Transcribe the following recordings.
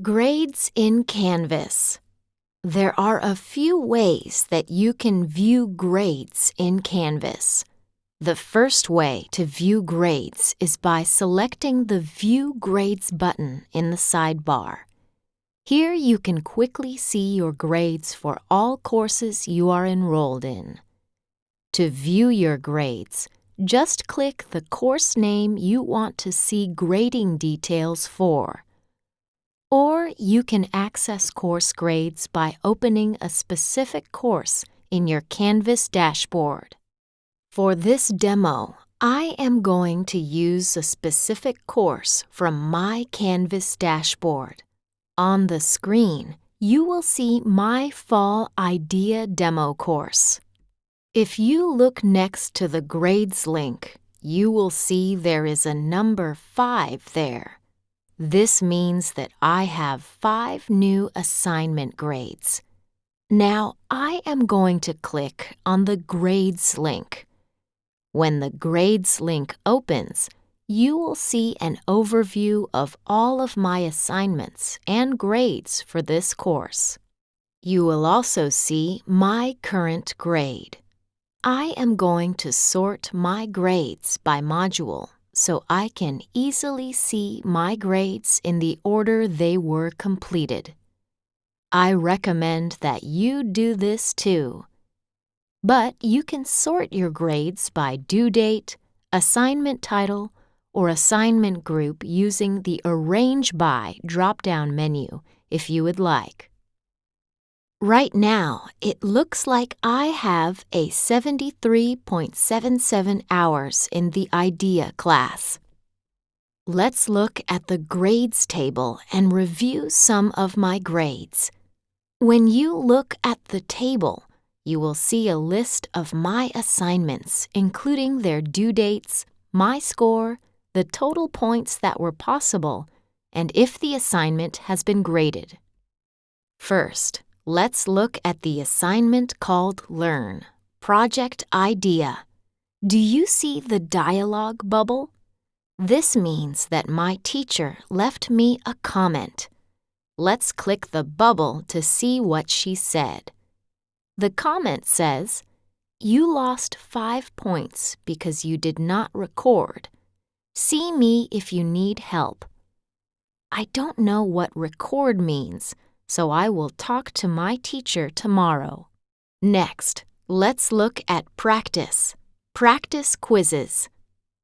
Grades in Canvas. There are a few ways that you can view grades in Canvas. The first way to view grades is by selecting the View Grades button in the sidebar. Here you can quickly see your grades for all courses you are enrolled in. To view your grades, just click the course name you want to see grading details for. Or you can access course grades by opening a specific course in your Canvas dashboard. For this demo, I am going to use a specific course from my Canvas dashboard. On the screen, you will see my Fall IDEA demo course. If you look next to the Grades link, you will see there is a number 5 there. This means that I have 5 new assignment grades. Now I am going to click on the Grades link. When the Grades link opens, you will see an overview of all of my assignments and grades for this course. You will also see my current grade. I am going to sort my grades by module so I can easily see my grades in the order they were completed. I recommend that you do this too. But you can sort your grades by due date, assignment title, or assignment group using the Arrange By drop-down menu if you would like. Right now, it looks like I have a 73.77 hours in the IDEA class. Let's look at the grades table and review some of my grades. When you look at the table, you will see a list of my assignments, including their due dates, my score, the total points that were possible, and if the assignment has been graded. First, Let's look at the assignment called Learn, Project Idea. Do you see the dialog bubble? This means that my teacher left me a comment. Let's click the bubble to see what she said. The comment says, You lost five points because you did not record. See me if you need help. I don't know what record means, so I will talk to my teacher tomorrow. Next, let's look at practice. Practice quizzes.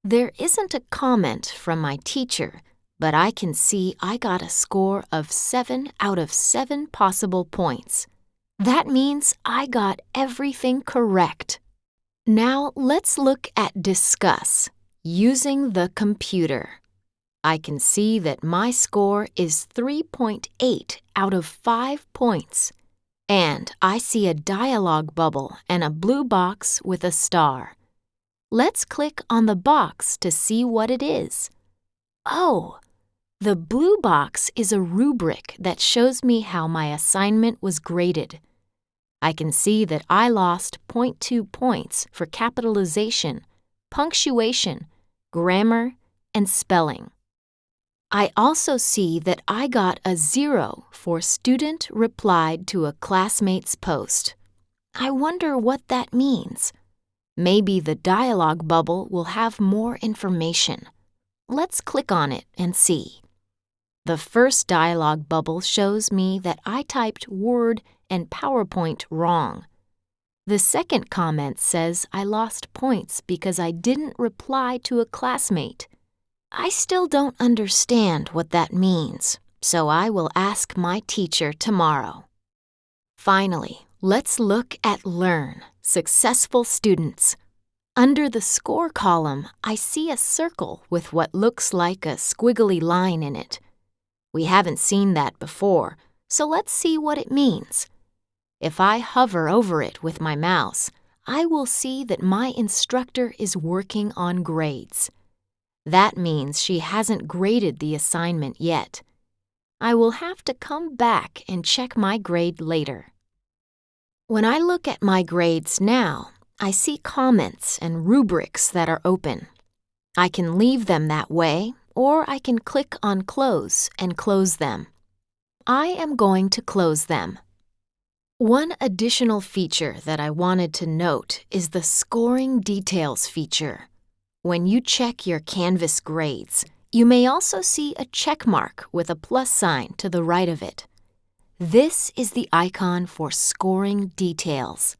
There isn't a comment from my teacher, but I can see I got a score of 7 out of 7 possible points. That means I got everything correct. Now let's look at discuss, using the computer. I can see that my score is 3.8 out of 5 points. And I see a dialog bubble and a blue box with a star. Let's click on the box to see what it is. Oh, the blue box is a rubric that shows me how my assignment was graded. I can see that I lost 0.2 points for capitalization, punctuation, grammar, and spelling. I also see that I got a zero for student replied to a classmate's post. I wonder what that means. Maybe the dialog bubble will have more information. Let's click on it and see. The first dialog bubble shows me that I typed Word and PowerPoint wrong. The second comment says I lost points because I didn't reply to a classmate. I still don't understand what that means, so I will ask my teacher tomorrow. Finally, let's look at Learn, Successful Students. Under the score column, I see a circle with what looks like a squiggly line in it. We haven't seen that before, so let's see what it means. If I hover over it with my mouse, I will see that my instructor is working on grades. That means she hasn't graded the assignment yet. I will have to come back and check my grade later. When I look at my grades now, I see comments and rubrics that are open. I can leave them that way, or I can click on Close and close them. I am going to close them. One additional feature that I wanted to note is the Scoring Details feature. When you check your Canvas grades, you may also see a check mark with a plus sign to the right of it. This is the icon for Scoring Details.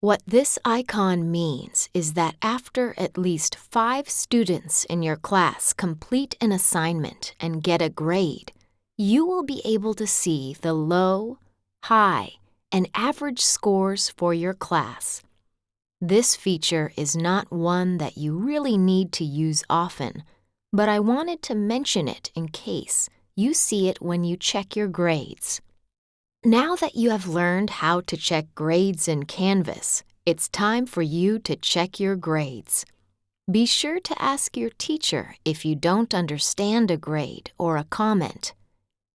What this icon means is that after at least five students in your class complete an assignment and get a grade, you will be able to see the low, high, and average scores for your class. This feature is not one that you really need to use often, but I wanted to mention it in case you see it when you check your grades. Now that you have learned how to check grades in Canvas, it's time for you to check your grades. Be sure to ask your teacher if you don't understand a grade or a comment.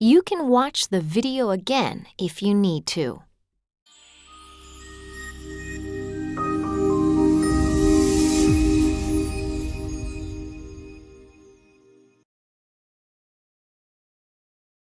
You can watch the video again if you need to.